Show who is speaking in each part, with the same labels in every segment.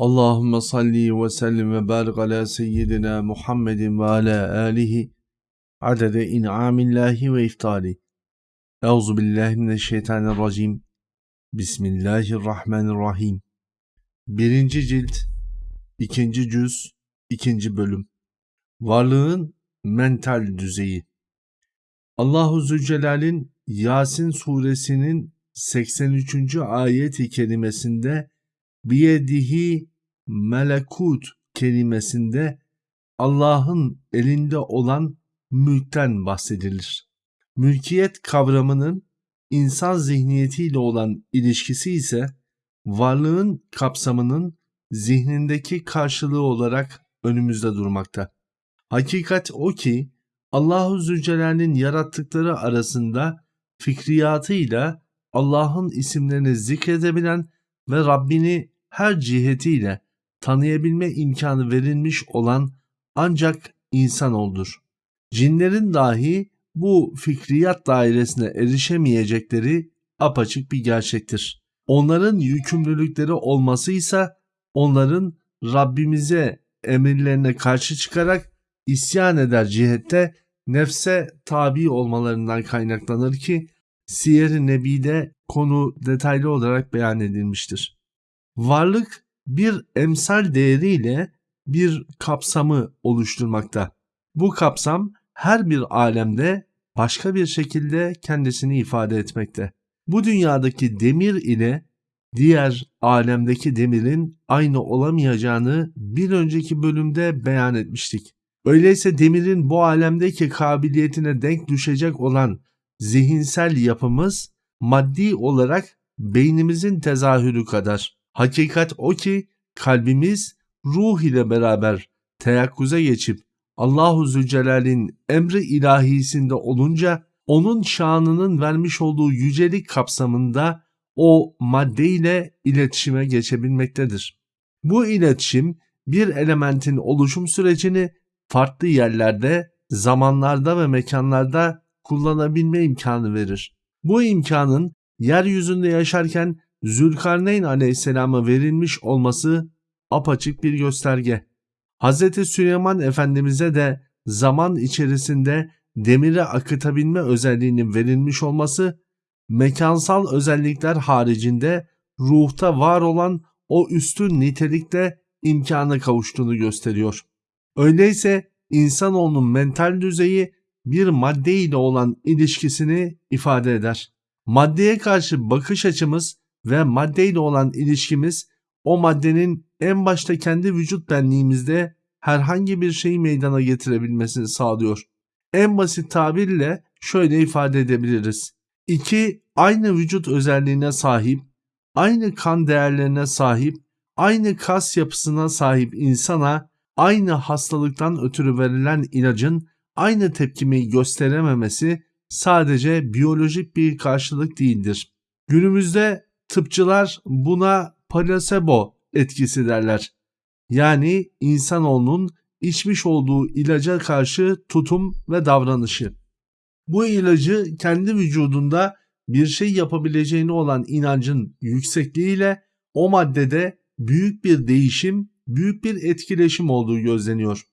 Speaker 1: Allahümme salli ve sellim ve barik ala seyyidina Muhammedin ve ala alihi adede in'amillahi ve iftali. Euzu billahi mineşşeytanirracim. Bismillahirrahmanirrahim. Birinci cilt, ikinci cüz, ikinci bölüm. Varlığın mental düzeyi. Allahu Zülcelal'in Yasin suresinin 83. ayet-i kerimesinde biyedihi melekut kelimesinde Allah'ın elinde olan mülkten bahsedilir. Mülkiyet kavramının insan zihniyetiyle olan ilişkisi ise varlığın kapsamının zihnindeki karşılığı olarak önümüzde durmakta. Hakikat o ki Allahu Zülcelal'in yarattıkları arasında fikriyatıyla Allah'ın isimlerini zikredebilen ve Rabbini her cihetiyle tanıyabilme imkanı verilmiş olan ancak insan oldur. Cinlerin dahi bu fikriyat dairesine erişemeyecekleri apaçık bir gerçektir. Onların yükümlülükleri olması ise onların Rabbimize emirlerine karşı çıkarak isyan eder cihette nefse tabi olmalarından kaynaklanır ki Siyer-i Nebi'de konu detaylı olarak beyan edilmiştir. Varlık bir emsal değeriyle bir kapsamı oluşturmakta. Bu kapsam her bir alemde başka bir şekilde kendisini ifade etmekte. Bu dünyadaki demir ile diğer alemdeki demirin aynı olamayacağını bir önceki bölümde beyan etmiştik. Öyleyse demirin bu alemdeki kabiliyetine denk düşecek olan zihinsel yapımız maddi olarak beynimizin tezahürü kadar. Hakikat o ki kalbimiz ruh ile beraber teyakkuza geçip Allahu Zülcelal'in emri ilahisinde olunca onun şanının vermiş olduğu yücelik kapsamında o madde ile iletişime geçebilmektedir. Bu iletişim bir elementin oluşum sürecini farklı yerlerde, zamanlarda ve mekanlarda kullanabilme imkanı verir. Bu imkanın yeryüzünde yaşarken Zülkarneyn aleyhisselama verilmiş olması apaçık bir gösterge. Hz. Süleyman Efendimiz'e de zaman içerisinde demiri akıtabilme özelliğinin verilmiş olması mekansal özellikler haricinde ruhta var olan o üstün nitelikte imkana kavuştuğunu gösteriyor. Öyleyse insanoğlunun mental düzeyi bir madde ile olan ilişkisini ifade eder. Maddeye karşı bakış açımız ve maddeyle olan ilişkimiz o maddenin en başta kendi vücut benliğimizde herhangi bir şeyi meydana getirebilmesini sağlıyor. En basit tabirle şöyle ifade edebiliriz. İki aynı vücut özelliğine sahip, aynı kan değerlerine sahip, aynı kas yapısına sahip insana aynı hastalıktan ötürü verilen ilacın aynı tepkimeyi gösterememesi sadece biyolojik bir karşılık değildir. Günümüzde tıpçılar buna plasebo etkisi derler. Yani insanoğlunun içmiş olduğu ilaca karşı tutum ve davranışı. Bu ilacı kendi vücudunda bir şey yapabileceğine olan inancın yüksekliğiyle o maddede büyük bir değişim, büyük bir etkileşim olduğu gözleniyor.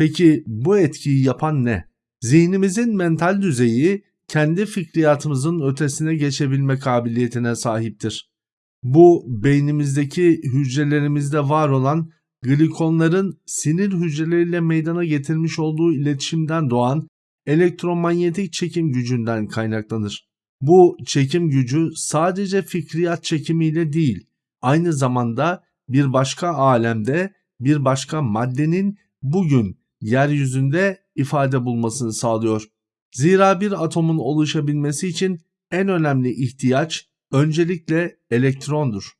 Speaker 1: Peki bu etkiyi yapan ne? Zihnimizin mental düzeyi kendi fikriyatımızın ötesine geçebilme kabiliyetine sahiptir. Bu beynimizdeki hücrelerimizde var olan glikonların sinir hücreleriyle meydana getirmiş olduğu iletişimden doğan elektromanyetik çekim gücünden kaynaklanır. Bu çekim gücü sadece fikriyat çekimiyle değil, aynı zamanda bir başka alemde bir başka maddenin bugün yeryüzünde ifade bulmasını sağlıyor. Zira bir atomun oluşabilmesi için en önemli ihtiyaç öncelikle elektrondur.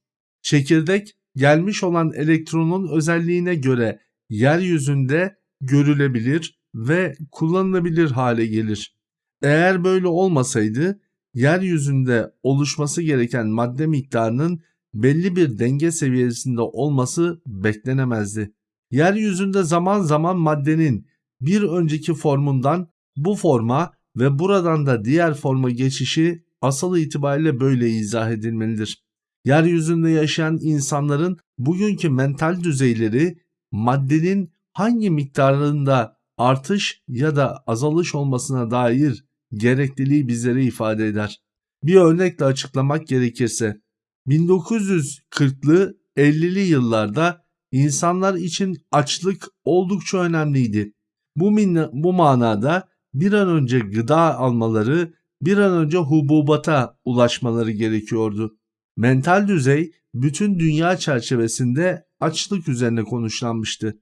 Speaker 1: Çekirdek gelmiş olan elektronun özelliğine göre yeryüzünde görülebilir ve kullanılabilir hale gelir. Eğer böyle olmasaydı yeryüzünde oluşması gereken madde miktarının belli bir denge seviyesinde olması beklenemezdi. Yeryüzünde zaman zaman maddenin bir önceki formundan bu forma ve buradan da diğer forma geçişi asıl itibariyle böyle izah edilmelidir. yeryüzünde yaşayan insanların bugünkü mental düzeyleri maddenin hangi miktarında artış ya da azalış olmasına dair gerekliliği bizlere ifade eder. Bir örnekle açıklamak gerekirse 1940'lı 50'li yıllarda insanlar için açlık oldukça önemliydi. Bu, bu manada bir an önce gıda almaları, bir an önce hububata ulaşmaları gerekiyordu. Mental düzey bütün dünya çerçevesinde açlık üzerine konuşlanmıştı.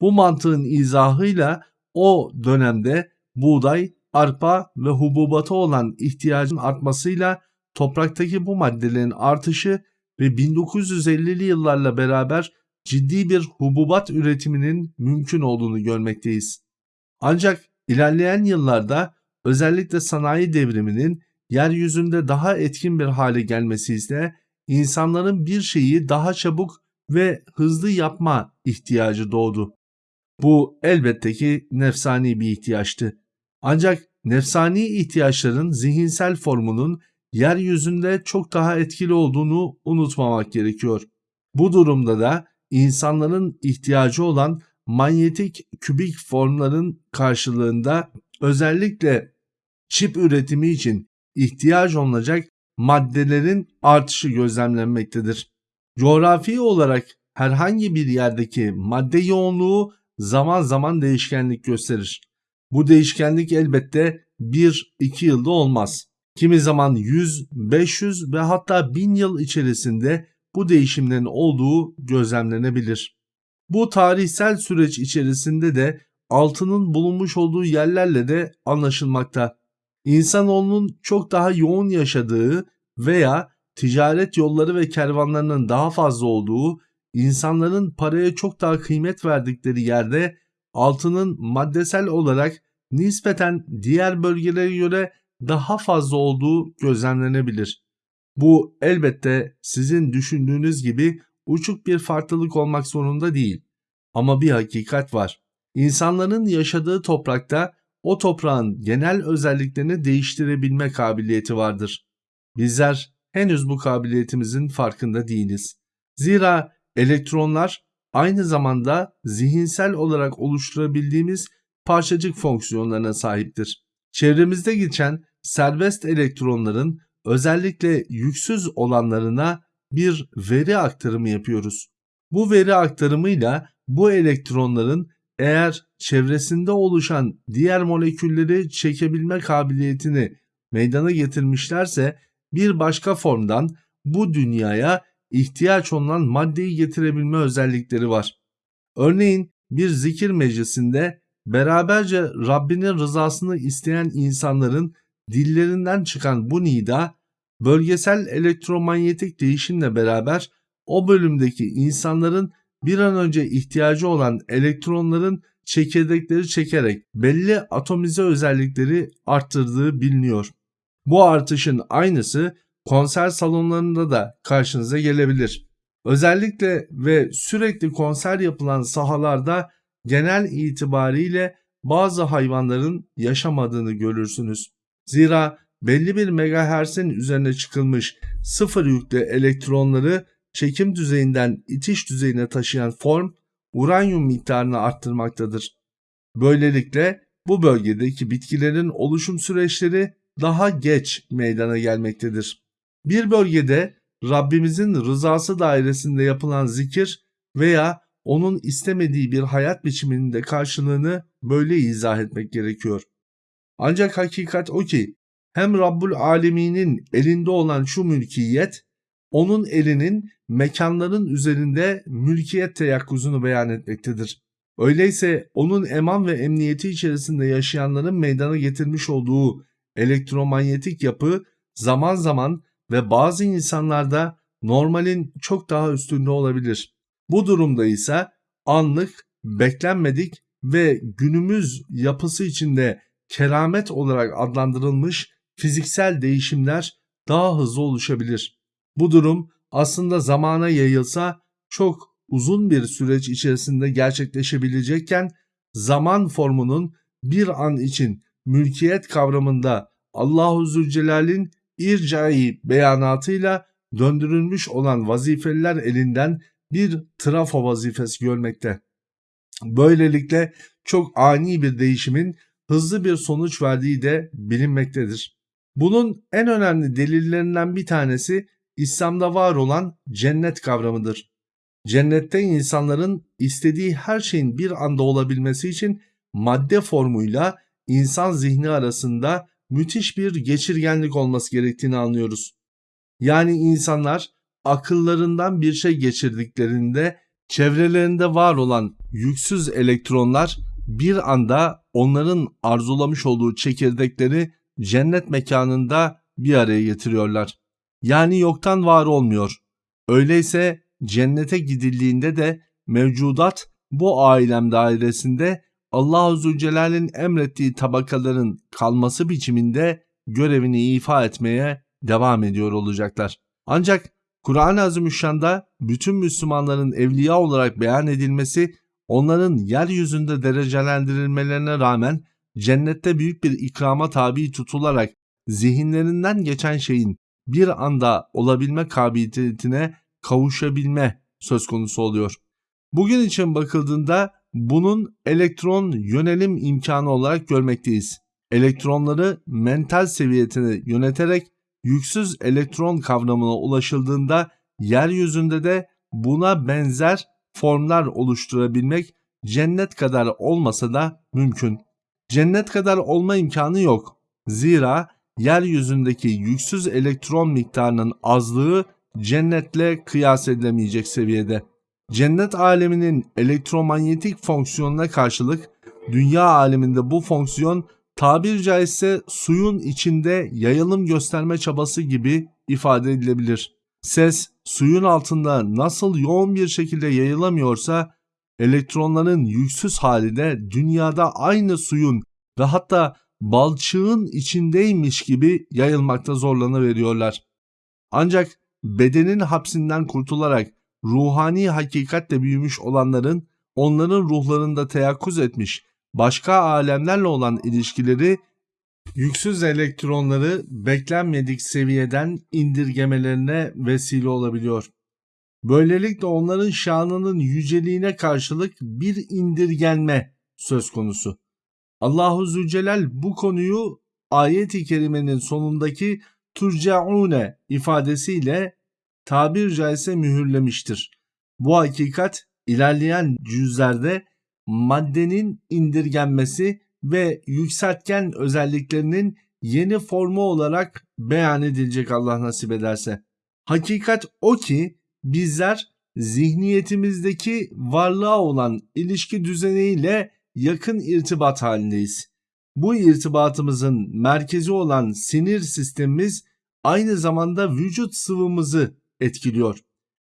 Speaker 1: Bu mantığın izahıyla o dönemde buğday, arpa ve hububata olan ihtiyacın artmasıyla topraktaki bu maddelerin artışı ve 1950'li yıllarla beraber ciddi bir hububat üretiminin mümkün olduğunu görmekteyiz. Ancak ilerleyen yıllarda özellikle sanayi devriminin yeryüzünde daha etkin bir hale gelmesi ise insanların bir şeyi daha çabuk ve hızlı yapma ihtiyacı doğdu. Bu elbette ki nefsani bir ihtiyaçtı. Ancak nefsani ihtiyaçların zihinsel formunun yeryüzünde çok daha etkili olduğunu unutmamak gerekiyor. Bu durumda da insanların ihtiyacı olan manyetik kübik formların karşılığında özellikle çip üretimi için ihtiyaç olacak maddelerin artışı gözlemlenmektedir. Coğrafi olarak herhangi bir yerdeki madde yoğunluğu zaman zaman değişkenlik gösterir. Bu değişkenlik elbette 1-2 yılda olmaz. Kimi zaman 100, 500 ve hatta 1000 yıl içerisinde bu değişimlerin olduğu gözlemlenebilir. Bu tarihsel süreç içerisinde de altının bulunmuş olduğu yerlerle de anlaşılmakta. İnsanoğlunun çok daha yoğun yaşadığı veya ticaret yolları ve kervanlarının daha fazla olduğu, insanların paraya çok daha kıymet verdikleri yerde altının maddesel olarak nispeten diğer bölgelere göre daha fazla olduğu gözlemlenebilir. Bu elbette sizin düşündüğünüz gibi uçuk bir farklılık olmak zorunda değil. Ama bir hakikat var. İnsanların yaşadığı toprakta o toprağın genel özelliklerini değiştirebilme kabiliyeti vardır. Bizler henüz bu kabiliyetimizin farkında değiliz. Zira elektronlar aynı zamanda zihinsel olarak oluşturabildiğimiz parçacık fonksiyonlarına sahiptir. Çevremizde geçen serbest elektronların özellikle yüksüz olanlarına bir veri aktarımı yapıyoruz. Bu veri aktarımıyla bu elektronların eğer çevresinde oluşan diğer molekülleri çekebilme kabiliyetini meydana getirmişlerse bir başka formdan bu dünyaya ihtiyaç olan maddeyi getirebilme özellikleri var. Örneğin bir zikir meclisinde beraberce Rabbinin rızasını isteyen insanların dillerinden çıkan bu nida bölgesel elektromanyetik değişimle beraber o bölümdeki insanların bir an önce ihtiyacı olan elektronların çekirdekleri çekerek belli atomize özellikleri arttırdığı biliniyor. Bu artışın aynısı konser salonlarında da karşınıza gelebilir. Özellikle ve sürekli konser yapılan sahalarda genel itibariyle bazı hayvanların yaşamadığını görürsünüz. Zira belli bir megahertz'in üzerine çıkılmış sıfır yüklü elektronları çekim düzeyinden itiş düzeyine taşıyan form uranyum miktarını arttırmaktadır. Böylelikle bu bölgedeki bitkilerin oluşum süreçleri daha geç meydana gelmektedir. Bir bölgede Rabbimizin rızası dairesinde yapılan zikir veya onun istemediği bir hayat biçiminin de karşılığını böyle izah etmek gerekiyor. Ancak hakikat o ki hem Rabbul Alemin'in elinde olan şu mülkiyet onun elinin mekanların üzerinde mülkiyet teyakkuzunu beyan etmektedir. Öyleyse onun eman ve emniyeti içerisinde yaşayanların meydana getirmiş olduğu elektromanyetik yapı zaman zaman ve bazı insanlarda normalin çok daha üstünde olabilir. Bu durumda ise anlık, beklenmedik ve günümüz yapısı içinde keramet olarak adlandırılmış fiziksel değişimler daha hızlı oluşabilir. Bu durum aslında zamana yayılsa çok uzun bir süreç içerisinde gerçekleşebilecekken zaman formunun bir an için mülkiyet kavramında Allahu Zülcelal'in ircai beyanatıyla döndürülmüş olan vazifeliler elinden bir trafo vazifesi görmekte. Böylelikle çok ani bir değişimin hızlı bir sonuç verdiği de bilinmektedir. Bunun en önemli delillerinden bir tanesi İslam'da var olan cennet kavramıdır. Cennette insanların istediği her şeyin bir anda olabilmesi için madde formuyla insan zihni arasında müthiş bir geçirgenlik olması gerektiğini anlıyoruz. Yani insanlar akıllarından bir şey geçirdiklerinde çevrelerinde var olan yüksüz elektronlar bir anda onların arzulamış olduğu çekirdekleri cennet mekanında bir araya getiriyorlar. Yani yoktan var olmuyor. Öyleyse cennete gidildiğinde de mevcudat bu ailem dairesinde Allah-u Zülcelal'in emrettiği tabakaların kalması biçiminde görevini ifa etmeye devam ediyor olacaklar. Ancak Kur'an-ı Azimüşşan'da bütün Müslümanların evliya olarak beyan edilmesi onların yeryüzünde derecelendirilmelerine rağmen cennette büyük bir ikrama tabi tutularak zihinlerinden geçen şeyin bir anda olabilme kabiliyetine kavuşabilme söz konusu oluyor. Bugün için bakıldığında bunun elektron yönelim imkanı olarak görmekteyiz. Elektronları mental seviyetine yöneterek yüksüz elektron kavramına ulaşıldığında yeryüzünde de buna benzer formlar oluşturabilmek cennet kadar olmasa da mümkün. Cennet kadar olma imkanı yok. Zira yeryüzündeki yüksüz elektron miktarının azlığı cennetle kıyas edilemeyecek seviyede. Cennet aleminin elektromanyetik fonksiyonuna karşılık dünya aleminde bu fonksiyon tabir caizse suyun içinde yayılım gösterme çabası gibi ifade edilebilir. Ses suyun altında nasıl yoğun bir şekilde yayılamıyorsa elektronların yüksüz hali de dünyada aynı suyun ve hatta balçığın içindeymiş gibi yayılmakta zorlanıveriyorlar. Ancak bedenin hapsinden kurtularak ruhani hakikatle büyümüş olanların onların ruhlarında teyakkuz etmiş başka alemlerle olan ilişkileri yüksüz elektronları beklenmedik seviyeden indirgemelerine vesile olabiliyor. Böylelikle onların şanının yüceliğine karşılık bir indirgenme söz konusu. Allahu Zülcelal bu konuyu ayet-i kerimenin sonundaki turcaune ifadesiyle tabir caizse mühürlemiştir. Bu hakikat ilerleyen cüzlerde maddenin indirgenmesi ve yükseltgen özelliklerinin yeni formu olarak beyan edilecek Allah nasip ederse. Hakikat o ki bizler zihniyetimizdeki varlığa olan ilişki düzeniyle yakın irtibat halindeyiz. Bu irtibatımızın merkezi olan sinir sistemimiz aynı zamanda vücut sıvımızı etkiliyor.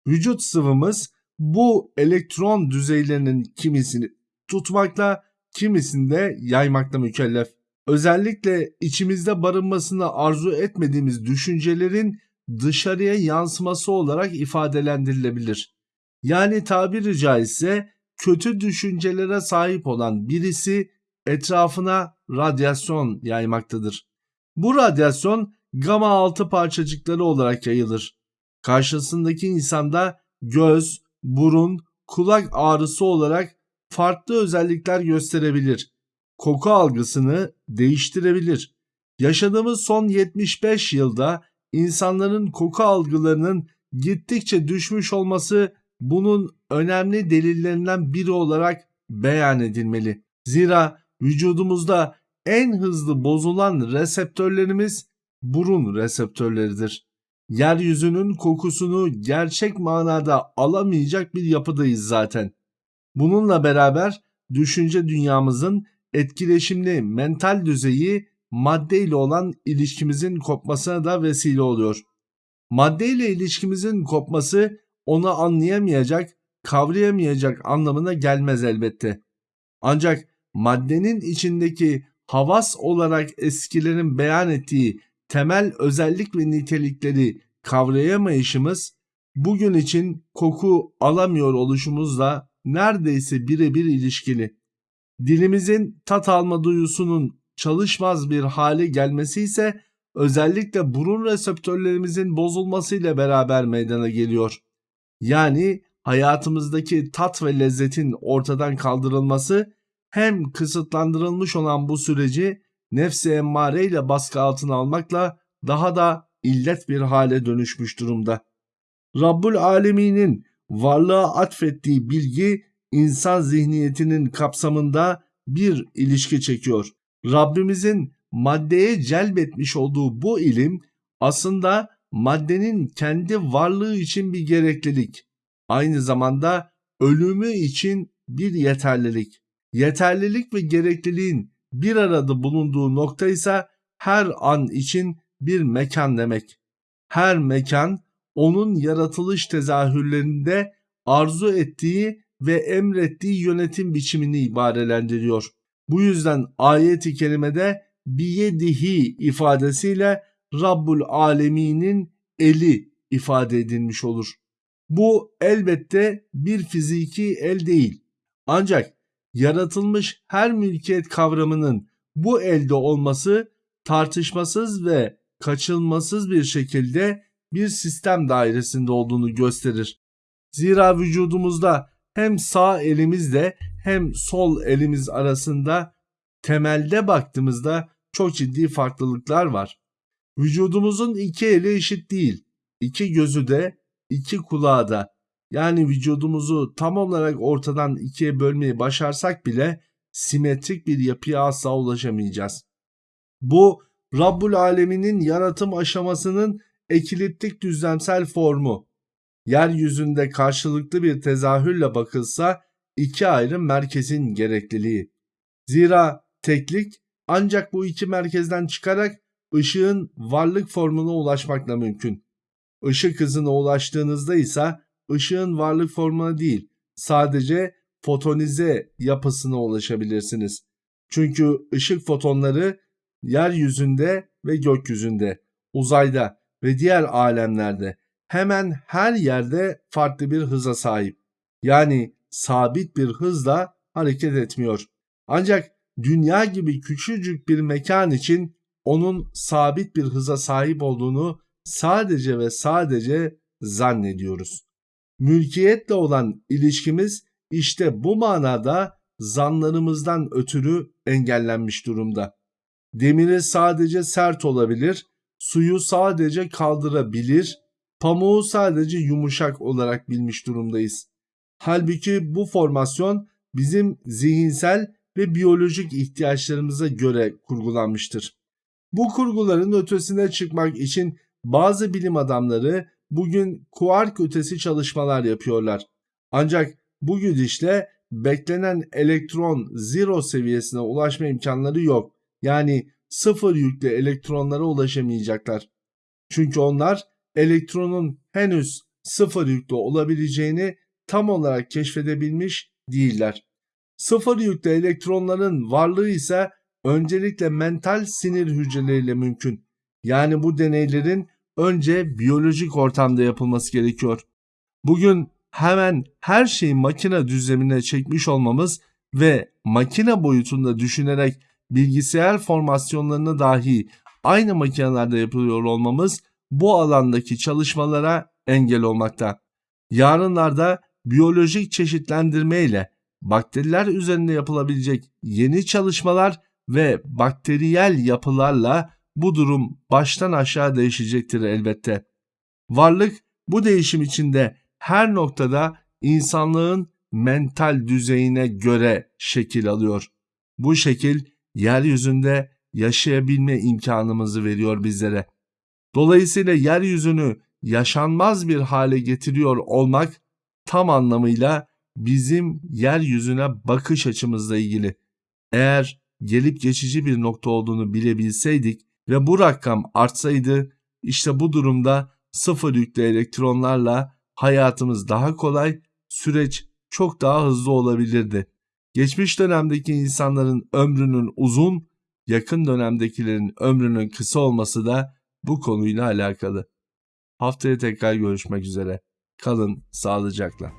Speaker 1: Vücut sıvımız bu elektron düzeylerinin kimisini tutmakla kimisinde yaymakla mükellef. Özellikle içimizde barınmasını arzu etmediğimiz düşüncelerin dışarıya yansıması olarak ifadelendirilebilir. Yani tabiri caizse kötü düşüncelere sahip olan birisi etrafına radyasyon yaymaktadır. Bu radyasyon gama altı parçacıkları olarak yayılır. Karşısındaki insanda göz, burun, kulak ağrısı olarak farklı özellikler gösterebilir. Koku algısını değiştirebilir. Yaşadığımız son 75 yılda insanların koku algılarının gittikçe düşmüş olması bunun önemli delillerinden biri olarak beyan edilmeli. Zira vücudumuzda en hızlı bozulan reseptörlerimiz burun reseptörleridir. Yeryüzünün kokusunu gerçek manada alamayacak bir yapıdayız zaten. Bununla beraber düşünce dünyamızın etkileşimli mental düzeyi madde ile olan ilişkimizin kopmasına da vesile oluyor. Madde ile ilişkimizin kopması onu anlayamayacak, kavrayamayacak anlamına gelmez elbette. Ancak maddenin içindeki havas olarak eskilerin beyan ettiği temel özellik ve nitelikleri kavrayamayışımız bugün için koku alamıyor oluşumuzla neredeyse birebir ilişkili. Dilimizin tat alma duyusunun çalışmaz bir hale gelmesi ise özellikle burun reseptörlerimizin bozulmasıyla beraber meydana geliyor. Yani hayatımızdaki tat ve lezzetin ortadan kaldırılması hem kısıtlandırılmış olan bu süreci nefsi emmare ile baskı altına almakla daha da illet bir hale dönüşmüş durumda. Rabbul Alemin'in varlığa atfettiği bilgi insan zihniyetinin kapsamında bir ilişki çekiyor. Rabbimizin maddeye celbetmiş olduğu bu ilim aslında maddenin kendi varlığı için bir gereklilik. Aynı zamanda ölümü için bir yeterlilik. Yeterlilik ve gerekliliğin bir arada bulunduğu nokta ise her an için bir mekan demek. Her mekan onun yaratılış tezahürlerinde arzu ettiği ve emrettiği yönetim biçimini ibarelendiriyor. Bu yüzden ayet-i kerimede biyedihi ifadesiyle Rabbul Alemin'in eli ifade edilmiş olur. Bu elbette bir fiziki el değil. Ancak yaratılmış her mülkiyet kavramının bu elde olması tartışmasız ve kaçılmasız bir şekilde bir sistem dairesinde olduğunu gösterir. Zira vücudumuzda hem sağ elimizle hem sol elimiz arasında temelde baktığımızda çok ciddi farklılıklar var. Vücudumuzun iki eli eşit değil. İki gözü de, iki kulağı da. Yani vücudumuzu tam olarak ortadan ikiye bölmeyi başarsak bile simetrik bir yapıya asla ulaşamayacağız. Bu Rabbul Alemin'in yaratım aşamasının ekiliptik düzlemsel formu. Yeryüzünde karşılıklı bir tezahürle bakılsa iki ayrı merkezin gerekliliği. Zira teklik ancak bu iki merkezden çıkarak ışığın varlık formuna ulaşmakla mümkün. Işık hızına ulaştığınızda ise ışığın varlık formuna değil, sadece fotonize yapısına ulaşabilirsiniz. Çünkü ışık fotonları yeryüzünde ve gökyüzünde, uzayda ve diğer alemlerde hemen her yerde farklı bir hıza sahip. Yani sabit bir hızla hareket etmiyor. Ancak dünya gibi küçücük bir mekan için onun sabit bir hıza sahip olduğunu sadece ve sadece zannediyoruz. Mülkiyetle olan ilişkimiz işte bu manada zanlarımızdan ötürü engellenmiş durumda. Demiri sadece sert olabilir, suyu sadece kaldırabilir, pamuğu sadece yumuşak olarak bilmiş durumdayız. Halbuki bu formasyon bizim zihinsel ve biyolojik ihtiyaçlarımıza göre kurgulanmıştır. Bu kurguların ötesine çıkmak için bazı bilim adamları bugün kuark ötesi çalışmalar yapıyorlar. Ancak bu gidişle beklenen elektron zero seviyesine ulaşma imkanları yok. Yani sıfır yüklü elektronlara ulaşamayacaklar. Çünkü onlar elektronun henüz sıfır yüklü olabileceğini tam olarak keşfedebilmiş değiller. Sıfır yüklü elektronların varlığı ise öncelikle mental sinir hücreleriyle mümkün. Yani bu deneylerin önce biyolojik ortamda yapılması gerekiyor. Bugün hemen her şeyi makine düzlemine çekmiş olmamız ve makine boyutunda düşünerek bilgisayar formasyonlarını dahi aynı makinelerde yapılıyor olmamız bu alandaki çalışmalara engel olmakta. Yarınlarda biyolojik çeşitlendirme ile bakteriler üzerinde yapılabilecek yeni çalışmalar ve bakteriyel yapılarla bu durum baştan aşağı değişecektir elbette. Varlık bu değişim içinde her noktada insanlığın mental düzeyine göre şekil alıyor. Bu şekil yeryüzünde yaşayabilme imkanımızı veriyor bizlere. Dolayısıyla yeryüzünü yaşanmaz bir hale getiriyor olmak tam anlamıyla bizim yeryüzüne bakış açımızla ilgili. Eğer gelip geçici bir nokta olduğunu bilebilseydik ve bu rakam artsaydı işte bu durumda sıfır yüklü elektronlarla hayatımız daha kolay, süreç çok daha hızlı olabilirdi. Geçmiş dönemdeki insanların ömrünün uzun, yakın dönemdekilerin ömrünün kısa olması da bu konuyla alakalı. Haftaya tekrar görüşmek üzere. Kalın sağlıcakla.